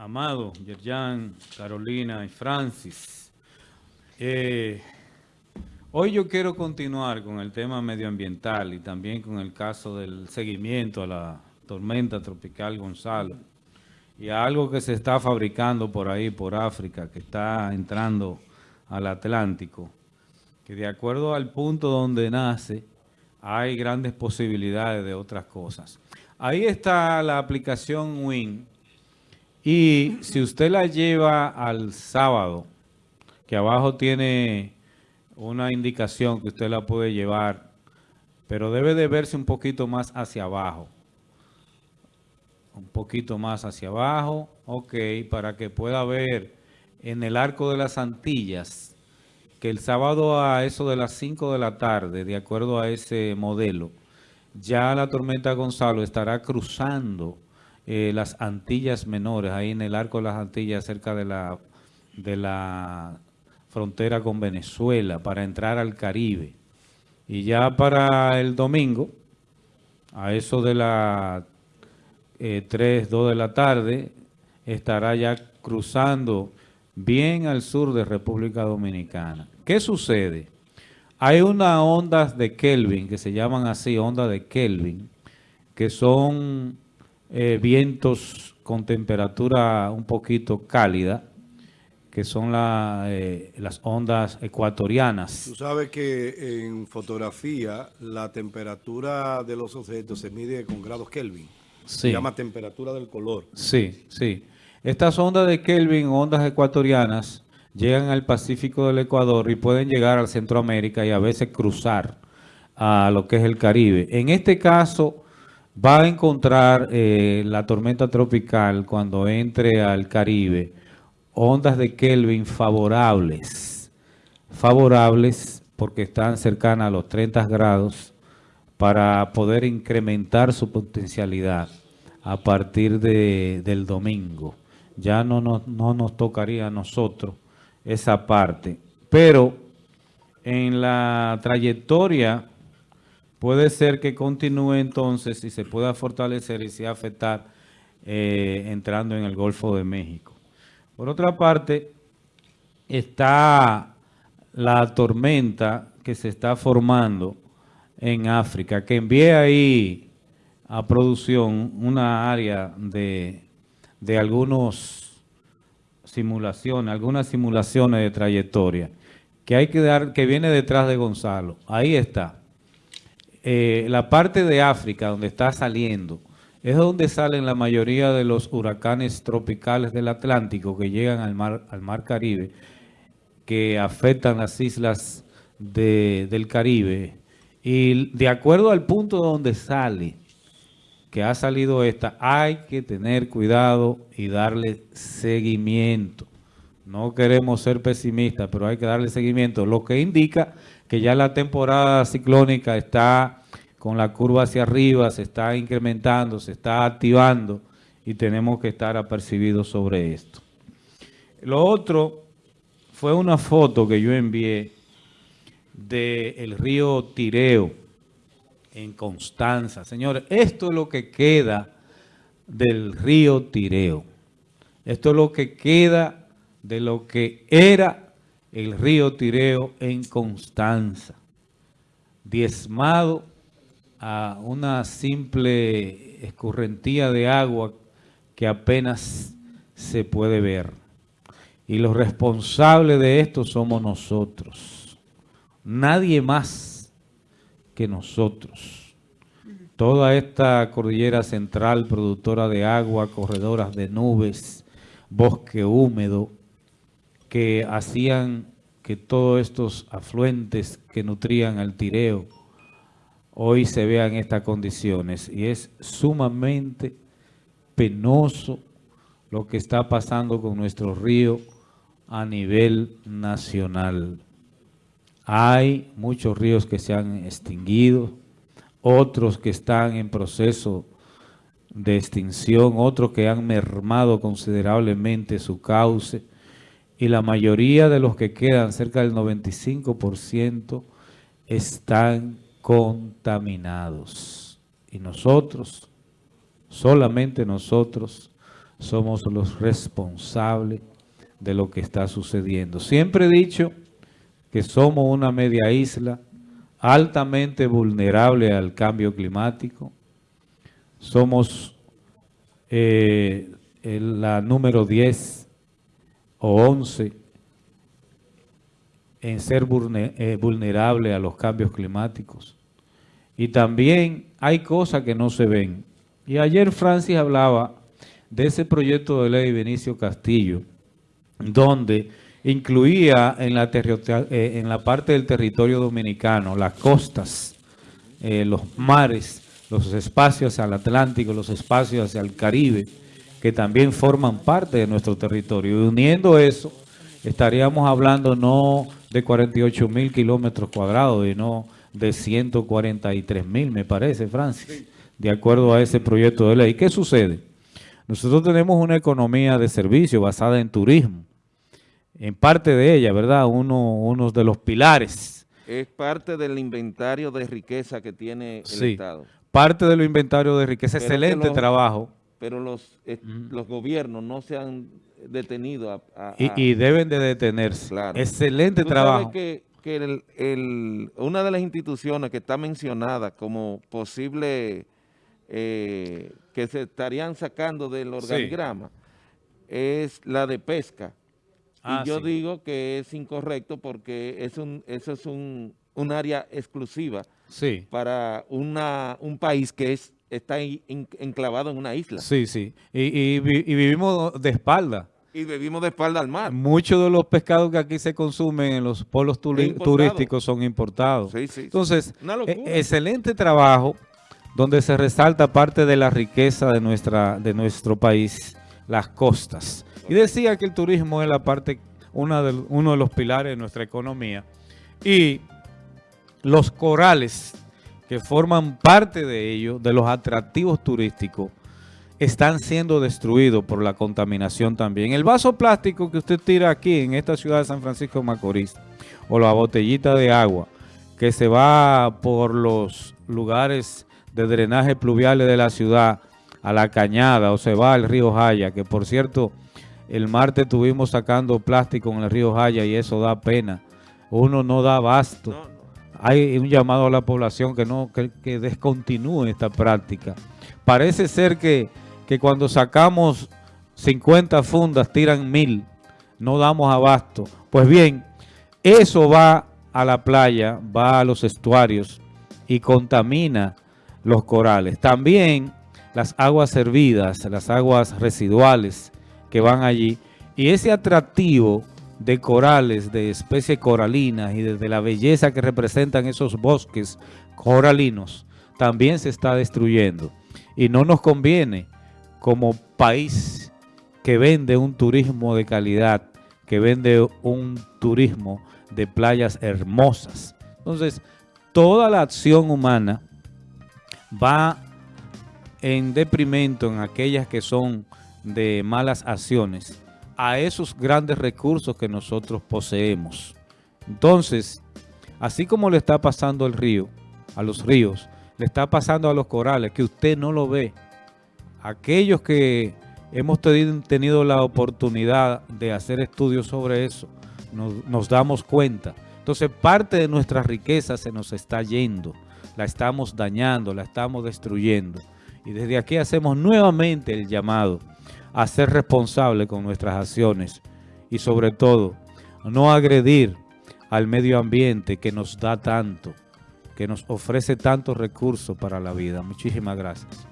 Amado, Yerjan, Carolina y Francis. Eh, hoy yo quiero continuar con el tema medioambiental y también con el caso del seguimiento a la tormenta tropical Gonzalo y a algo que se está fabricando por ahí, por África, que está entrando al Atlántico, que de acuerdo al punto donde nace, hay grandes posibilidades de otras cosas. Ahí está la aplicación WIN, y si usted la lleva al sábado, que abajo tiene una indicación que usted la puede llevar, pero debe de verse un poquito más hacia abajo. Un poquito más hacia abajo, ok, para que pueda ver en el arco de las Antillas, que el sábado a eso de las 5 de la tarde, de acuerdo a ese modelo, ya la tormenta Gonzalo estará cruzando eh, las Antillas Menores, ahí en el arco de las Antillas, cerca de la, de la frontera con Venezuela, para entrar al Caribe. Y ya para el domingo, a eso de las 3, 2 de la tarde, estará ya cruzando bien al sur de República Dominicana. ¿Qué sucede? Hay unas ondas de Kelvin, que se llaman así, ondas de Kelvin, que son eh, vientos con temperatura un poquito cálida, que son eh, las ondas ecuatorianas. Tú sabes que en fotografía la temperatura de los objetos se mide con grados Kelvin. Se llama temperatura del color. Sí, sí. Estas ondas de Kelvin, ondas ecuatorianas, llegan al Pacífico del Ecuador y pueden llegar al Centroamérica y a veces cruzar a lo que es el Caribe. En este caso va a encontrar eh, la tormenta tropical cuando entre al Caribe ondas de Kelvin favorables, favorables porque están cercanas a los 30 grados para poder incrementar su potencialidad a partir de, del domingo. Ya no no nos tocaría a nosotros esa parte, pero en la trayectoria puede ser que continúe entonces y se pueda fortalecer y se afectar eh, entrando en el Golfo de México. Por otra parte, está la tormenta que se está formando en África, que envía ahí a producción una área de, de algunos simulaciones, algunas simulaciones de trayectoria, que hay que dar, que viene detrás de Gonzalo. Ahí está. Eh, la parte de África donde está saliendo, es donde salen la mayoría de los huracanes tropicales del Atlántico que llegan al mar, al mar Caribe, que afectan las islas del Caribe. Y de acuerdo al punto donde sale, que ha salido esta, hay que tener cuidado y darle seguimiento. No queremos ser pesimistas, pero hay que darle seguimiento, lo que indica que ya la temporada ciclónica está con la curva hacia arriba, se está incrementando, se está activando y tenemos que estar apercibidos sobre esto. Lo otro fue una foto que yo envié del río Tireo en Constanza. Señores, esto es lo que queda del río Tireo. Esto es lo que queda de lo que era el río Tireo en Constanza, diezmado a una simple escurrentía de agua que apenas se puede ver. Y los responsables de esto somos nosotros. Nadie más que nosotros. Toda esta cordillera central productora de agua, corredoras de nubes, bosque húmedo, que hacían que todos estos afluentes que nutrían al Tireo hoy se vean estas condiciones y es sumamente penoso lo que está pasando con nuestro río a nivel nacional. Hay muchos ríos que se han extinguido, otros que están en proceso de extinción, otros que han mermado considerablemente su cauce, y la mayoría de los que quedan, cerca del 95%, están contaminados. Y nosotros, solamente nosotros, somos los responsables de lo que está sucediendo. Siempre he dicho que somos una media isla altamente vulnerable al cambio climático. Somos eh, la número 10 o 11 en ser eh, vulnerable a los cambios climáticos. Y también hay cosas que no se ven. Y ayer Francis hablaba de ese proyecto de ley Benicio Castillo, donde incluía en la, eh, en la parte del territorio dominicano las costas, eh, los mares, los espacios hacia el Atlántico, los espacios hacia el Caribe, que también forman parte de nuestro territorio. Y uniendo eso, estaríamos hablando no de 48 mil kilómetros cuadrados, sino de 143 mil, me parece, Francis, de acuerdo a ese proyecto de ley. ¿Qué sucede? Nosotros tenemos una economía de servicio basada en turismo, en parte de ella, ¿verdad? Uno, uno de los pilares. Es parte del inventario de riqueza que tiene el sí, Estado. parte del inventario de riqueza, excelente trabajo. Pero los, los gobiernos no se han detenido a... y, deben de detenerse. Excelente trabajo. que, que el, una de las instituciones que está mencionada como posible eh, que se estarían sacando del organigrama es la de pesca. y ah, yo digo que es incorrecto porque es un, eso es un, un área exclusiva para una, un país que es está enclavado en una isla. Sí, sí. Y, vivimos de espalda. Y vivimos de espalda al mar. Muchos de los pescados que aquí se consumen en los polos turísticos son importados. Sí, sí. Entonces, e, excelente trabajo donde se resalta parte de la riqueza de, nuestra, de nuestro país, las costas. Y decía que el turismo es la parte, una de, uno de los pilares de nuestra economía. Y los corales que forman parte de ello, de los atractivos turísticos, están siendo destruidos por la contaminación también. El vaso plástico que usted tira aquí en esta ciudad de San Francisco de Macorís, o la botellita de agua, que se va por los lugares de drenaje pluviales de la ciudad a la cañada, o se va al río Jaya, que por cierto, el martes estuvimos sacando plástico en el río Jaya y eso da pena. Uno no da abasto hay un llamado a la población que no que, descontinúe esta práctica. Parece ser que, que, cuando sacamos 50 fundas tiran mil, no damos abasto. Pues bien, eso va a la playa, va a los estuarios y contamina los corales. También las aguas servidas, las aguas residuales que van allí y ese atractivo de corales, de especies coralinas y desde la belleza que representan esos bosques coralinos, también se está destruyendo. Y no nos conviene como país que vende un turismo de calidad, que vende un turismo de playas hermosas. Entonces, toda la acción humana va en deprimento en aquellas que son de malas acciones a esos grandes recursos que nosotros poseemos. Entonces, así como le está pasando al río, a los ríos, le está pasando a los corales, que usted no lo ve. Aquellos que hemos tenido la oportunidad de hacer estudios sobre eso, nos, damos cuenta. Entonces, parte de nuestra riqueza se nos está yendo, la estamos dañando, la estamos destruyendo. Y desde aquí hacemos nuevamente el llamado a ser responsable con nuestras acciones y sobre todo no agredir al medio ambiente que nos da tanto, que nos ofrece tantos recursos para la vida. Muchísimas gracias.